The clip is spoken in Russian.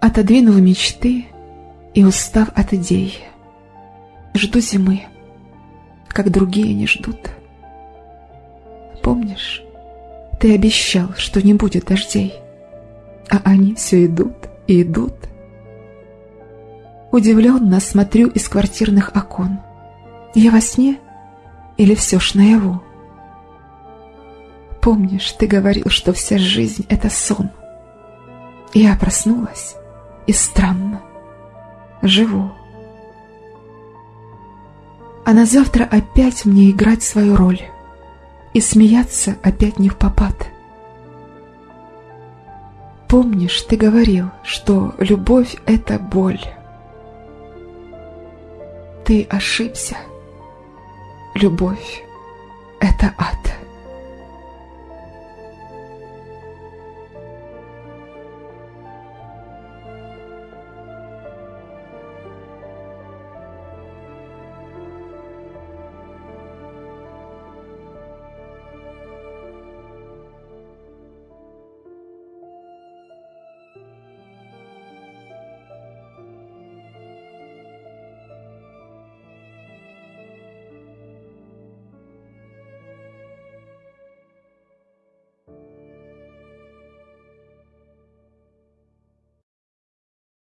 Отодвинув мечты и устав от идей, Жду зимы, как другие не ждут. Помнишь, ты обещал, что не будет дождей, А они все идут и идут. Удивленно смотрю из квартирных окон. Я во сне или все ж наяву? Помнишь, ты говорил, что вся жизнь — это сон. Я проснулась, и странно, живу. А на завтра опять мне играть свою роль И смеяться опять не в попад. Помнишь, ты говорил, что любовь — это боль. Ты ошибся. Любовь — это ад.